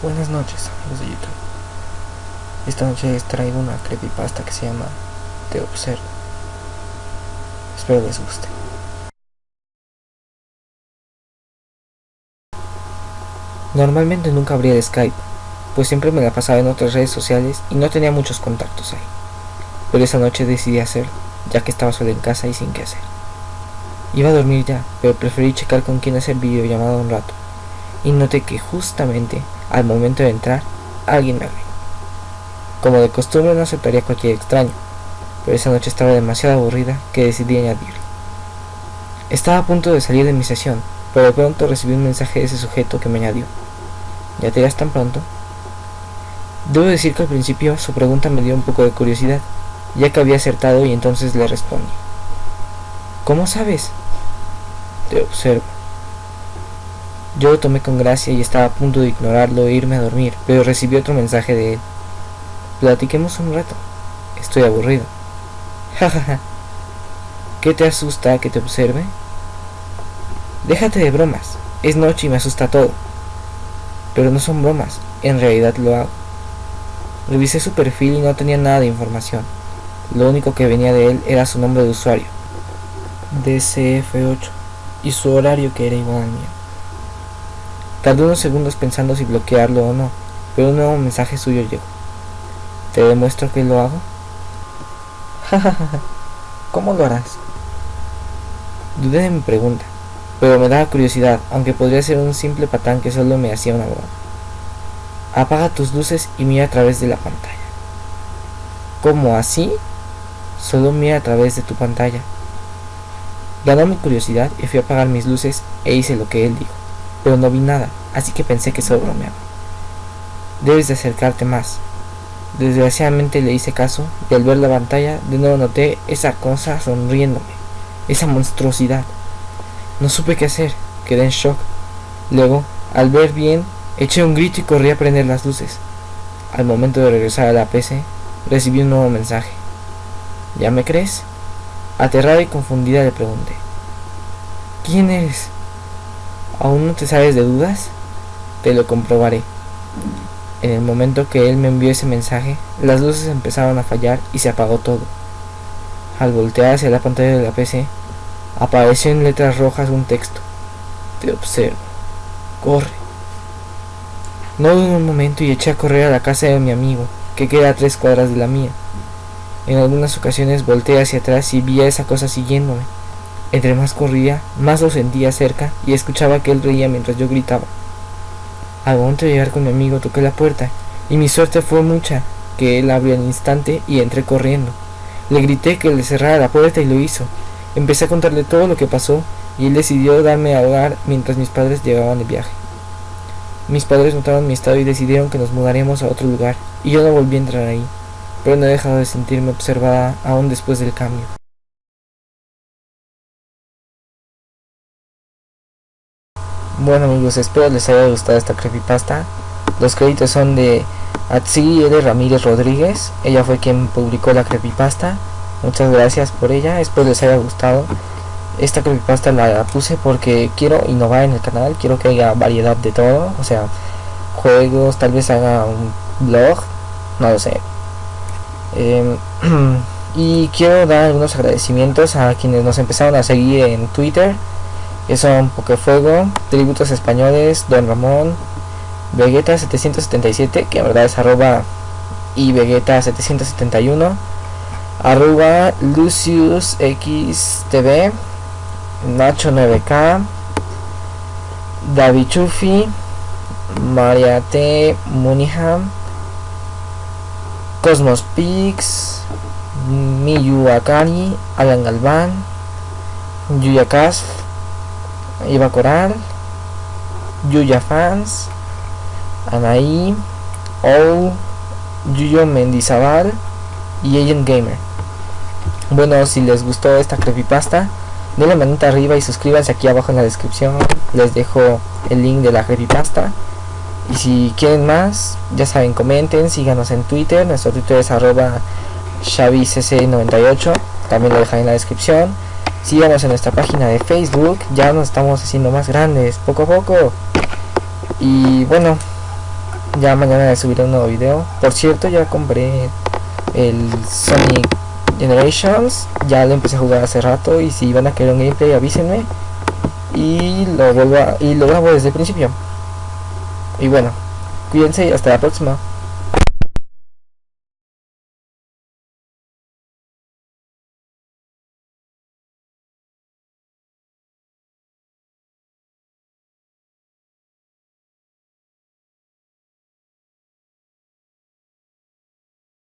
Buenas noches amigos de YouTube. Esta noche les traigo una creepypasta que se llama Te Observo. Espero les guste. Normalmente nunca abría el Skype, pues siempre me la pasaba en otras redes sociales y no tenía muchos contactos ahí. Pero esa noche decidí hacerlo, ya que estaba solo en casa y sin qué hacer. Iba a dormir ya, pero preferí checar con quién hacer videollamada un rato, y noté que justamente al momento de entrar, alguien me abrió. Como de costumbre no aceptaría cualquier extraño, pero esa noche estaba demasiado aburrida que decidí añadirlo. Estaba a punto de salir de mi sesión, pero de pronto recibí un mensaje de ese sujeto que me añadió. ¿Ya te irás tan pronto? Debo decir que al principio su pregunta me dio un poco de curiosidad, ya que había acertado y entonces le respondí. ¿Cómo sabes? Te observo. Yo lo tomé con gracia y estaba a punto de ignorarlo e irme a dormir, pero recibí otro mensaje de él. Platiquemos un rato. Estoy aburrido. Jajaja. ¿Qué te asusta que te observe? Déjate de bromas. Es noche y me asusta todo. Pero no son bromas. En realidad lo hago. Revisé su perfil y no tenía nada de información. Lo único que venía de él era su nombre de usuario. DCF8. Y su horario que era igual al mío. Tardé unos segundos pensando si bloquearlo o no, pero un nuevo mensaje suyo llegó. ¿Te demuestro que lo hago? ¿Cómo lo harás? Dudé de mi pregunta, pero me daba curiosidad, aunque podría ser un simple patán que solo me hacía una broma. Apaga tus luces y mira a través de la pantalla. ¿Cómo así? Solo mira a través de tu pantalla. Ganó mi curiosidad y fui a apagar mis luces e hice lo que él dijo pero no vi nada, así que pensé que solo bromeaba. Debes de acercarte más. Desgraciadamente le hice caso y al ver la pantalla de nuevo noté esa cosa sonriéndome, esa monstruosidad. No supe qué hacer, quedé en shock. Luego, al ver bien, eché un grito y corrí a prender las luces. Al momento de regresar a la PC, recibí un nuevo mensaje. ¿Ya me crees? Aterrada y confundida le pregunté. ¿Quién eres? ¿Aún no te sabes de dudas? Te lo comprobaré. En el momento que él me envió ese mensaje, las luces empezaron a fallar y se apagó todo. Al voltear hacia la pantalla de la PC, apareció en letras rojas un texto. Te observo. Corre. No dudé un momento y eché a correr a la casa de mi amigo, que queda a tres cuadras de la mía. En algunas ocasiones volteé hacia atrás y vi a esa cosa siguiéndome. Entre más corría, más lo sentía cerca y escuchaba que él reía mientras yo gritaba. Al momento de llegar con mi amigo toqué la puerta y mi suerte fue mucha que él abrió al instante y entré corriendo. Le grité que le cerrara la puerta y lo hizo. Empecé a contarle todo lo que pasó y él decidió darme a hogar mientras mis padres llegaban de viaje. Mis padres notaron mi estado y decidieron que nos mudaríamos a otro lugar y yo no volví a entrar ahí, pero no he dejado de sentirme observada aún después del cambio. Bueno amigos, espero les haya gustado esta creepypasta. Los créditos son de Atsi L. Ramírez Rodríguez. Ella fue quien publicó la creepypasta. Muchas gracias por ella, espero les haya gustado. Esta creepypasta la puse porque quiero innovar en el canal, quiero que haya variedad de todo, o sea, juegos, tal vez haga un blog, no lo sé. Em, y quiero dar algunos agradecimientos a quienes nos empezaron a seguir en Twitter son Pokefuego, Tributos Españoles, Don Ramón, Vegeta 777, que en verdad es arroba y Vegeta 771, arroba Lucius XTV, Nacho 9K, David Chufi, Maria T. Muniham, Cosmos Pix, Miyu Akari, Alan Galván, Yuya Iba Coral, Yuya Fans, Anaí, O, Yuyo Mendizabal y Agent Gamer. Bueno, si les gustó esta creepypasta, denle manita arriba y suscríbanse aquí abajo en la descripción. Les dejo el link de la creepypasta. Y si quieren más, ya saben, comenten, síganos en Twitter. Nuestro Twitter es arroba xavicc98. También lo dejaré en la descripción. Síganos en nuestra página de Facebook, ya nos estamos haciendo más grandes, poco a poco. Y bueno, Ya mañana subiré un nuevo video. Por cierto, ya compré el Sonic Generations. Ya lo empecé a jugar hace rato. Y si van a querer un gameplay, avísenme. Y lo vuelvo a, y lo grabo desde el principio. Y bueno, cuídense y hasta la próxima.